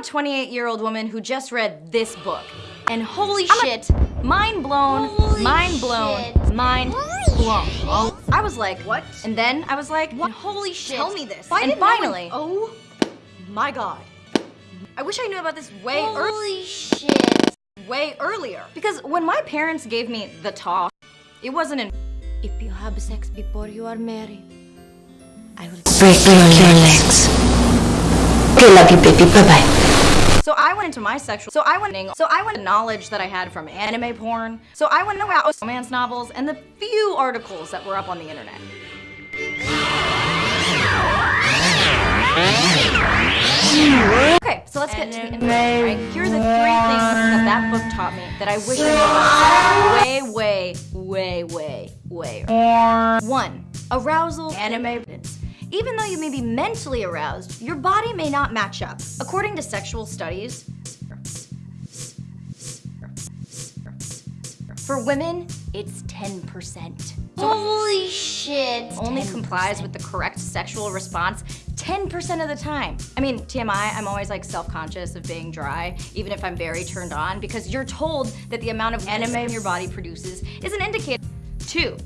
a 28-year-old woman who just read this book. And holy shit, mind blown, Holy mind blown, shit. mind Holy blown. shit. Oh, I was like, What? And then I was like, what? holy shit. Tell me this. And didn't no one- finally, oh my god. I wish I knew about this way earlier. Holy shit. Way earlier. Because when my parents gave me the talk, it wasn't in if you have sex before you are married, I will Break your legs. Okay, love you, baby. Bye bye. So I went into my sexual. So I went. So I went knowledge that I had from anime porn. So I went about romance novels and the few articles that were up on the internet. Okay, so let's get to the internet. Right? Here are the three things that that book taught me that I wish I knew way, way, way, way, way. One, arousal anime. Even though you may be mentally aroused, your body may not match up. According to sexual studies, for women, it's 10%. Holy shit. Only complies with the correct sexual response 10% of the time. I mean, TMI, I'm always like self-conscious of being dry, even if I'm very turned on, because you're told that the amount of anime your body produces is an indicator. Two,